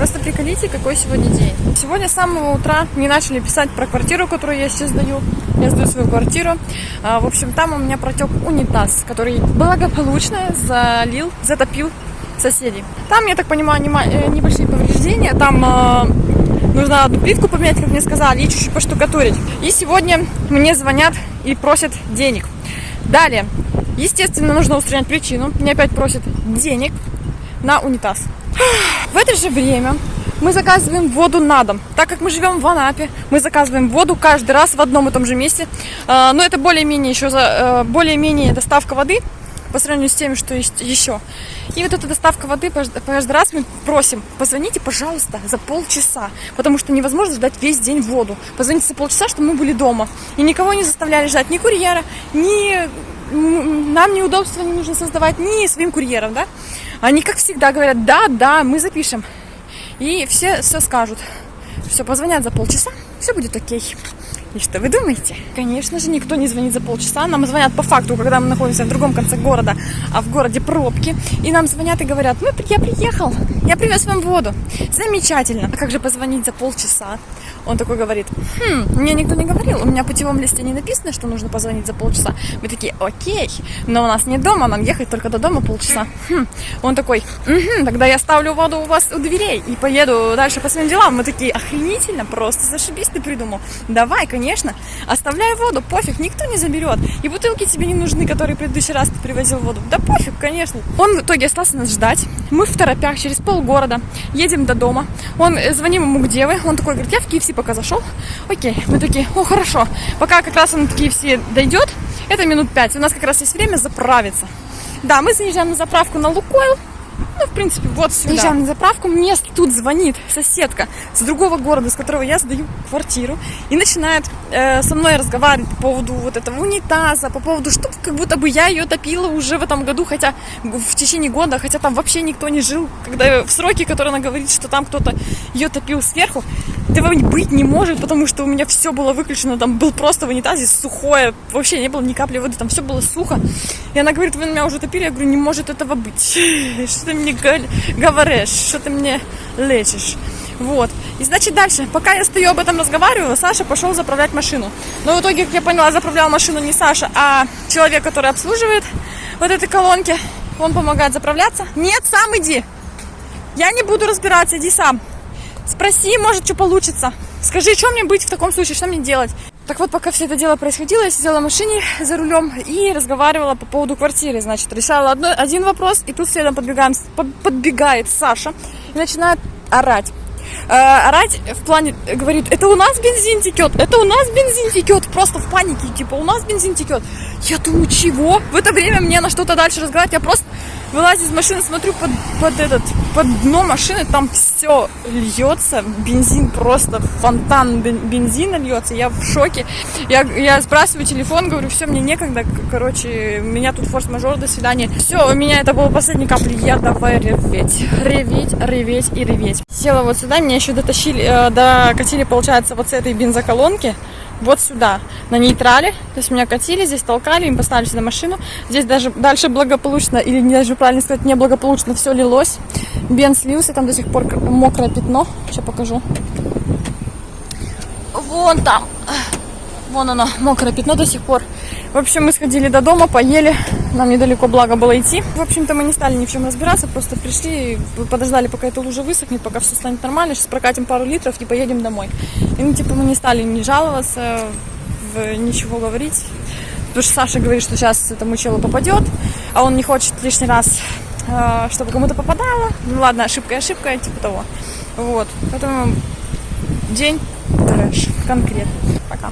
Просто приколите, какой сегодня день. Сегодня с самого утра мне начали писать про квартиру, которую я сейчас сдаю. Я сдаю свою квартиру. А, в общем, там у меня протек унитаз, который благополучно залил, затопил соседей. Там, я так понимаю, э, небольшие повреждения. Там э, нужно одну плитку поменять, как мне сказали, и чуть-чуть поштукатурить. И сегодня мне звонят и просят денег. Далее, естественно, нужно устранять причину. Мне опять просят денег на унитаз. В это же время мы заказываем воду на дом. Так как мы живем в Анапе, мы заказываем воду каждый раз в одном и том же месте. А, но это более-менее еще э, более-менее доставка воды по сравнению с тем, что есть еще. И вот эта доставка воды каждый раз мы просим, позвоните, пожалуйста, за полчаса, потому что невозможно ждать весь день воду. Позвоните за полчаса, чтобы мы были дома. И никого не заставляли ждать, ни курьера, ни нам неудобства не нужно создавать, ни своим курьерам, да. Они, как всегда, говорят, да, да, мы запишем. И все все скажут. Все, позвонят за полчаса, все будет окей. И что вы думаете? Конечно же, никто не звонит за полчаса. Нам звонят по факту, когда мы находимся в другом конце города, а в городе пробки. И нам звонят и говорят, ну, я приехал, я привез вам воду. Замечательно. А как же позвонить за полчаса? Он такой говорит, хм, мне никто не говорил, у меня в путевом листе не написано, что нужно позвонить за полчаса. Мы такие, окей, но у нас не дома, нам ехать только до дома полчаса. Хм. Он такой, угу, тогда я ставлю воду у вас у дверей и поеду дальше по своим делам. Мы такие, охренительно, просто зашибись ты придумал. Давай, конечно, оставляй воду, пофиг, никто не заберет. И бутылки тебе не нужны, которые в предыдущий раз ты привозил воду. Да пофиг, конечно. Он в итоге остался нас ждать. Мы в торопях через полгорода едем до дома. Он, э, звоним ему, где вы. Он такой говорит, я в KFC пока зашел. Окей, мы такие, о, хорошо. Пока как раз он в KFC дойдет, это минут пять. У нас как раз есть время заправиться. Да, мы заезжаем на заправку на Лукойл. Ну, в принципе, вот сюда. Приезжаем на заправку, мне тут звонит соседка с другого города, с которого я сдаю квартиру, и начинает э, со мной разговаривать по поводу вот этого унитаза, по поводу, что как будто бы я ее топила уже в этом году, хотя в течение года, хотя там вообще никто не жил, когда в сроки, которые она говорит, что там кто-то ее топил сверху, этого быть не может, потому что у меня все было выключено, там был просто в унитазе сухое, вообще не было ни капли воды, там все было сухо. И она говорит, вы меня уже топили, я говорю, не может этого быть. Что ты мне говоришь, что ты мне лечишь. Вот. И значит дальше, пока я стою об этом разговариваю, Саша пошел заправлять машину. Но в итоге, как я поняла, заправлял машину не Саша, а человек, который обслуживает вот этой колонки. Он помогает заправляться. Нет, сам иди. Я не буду разбираться, иди сам. Спроси, может, что получится. Скажи, что мне быть в таком случае, что мне делать? Так вот, пока все это дело происходило, я сидела в машине за рулем и разговаривала по поводу квартиры. Значит, решала одно, один вопрос, и тут следом подбегаем, подбегает Саша и начинает орать. Э, орать в плане, говорит, это у нас бензин текет, это у нас бензин текет, просто в панике, типа, у нас бензин текет. Я думаю, чего? В это время мне на что-то дальше разговаривать, я просто вылазю из машины, смотрю под, под этот, под дно машины, там все льется, бензин просто, фонтан бензина льется, я в шоке. Я, я спрашиваю телефон, говорю, все, мне некогда, короче, меня тут форс-мажор, до свидания. Все, у меня это было последней капли, я давай реветь, реветь, реветь и реветь. Села вот сюда, меня еще дотащили, э, докатили, получается, вот с этой бензоколонки, вот сюда, на нейтрале. То есть меня катили, здесь толкали, им поставили сюда машину. Здесь даже дальше благополучно, или даже правильно сказать, неблагополучно все лилось. Бен слился, там до сих пор мокрое пятно. Сейчас покажу. Вон там. Вон оно, мокрое пятно до сих пор. В общем, мы сходили до дома, поели. Нам недалеко, благо было идти. В общем-то, мы не стали ни в чем разбираться, просто пришли, подождали, пока эта лужа высохнет, пока все станет нормально. Сейчас прокатим пару литров и поедем домой. И, ну, типа, мы не стали ни жаловаться, ничего говорить. Потому что Саша говорит, что сейчас этому челу попадет, а он не хочет лишний раз, э, чтобы кому-то попадало. Ну ладно, ошибка ошибка, типа того. Вот. Поэтому день трэш конкретно. Пока.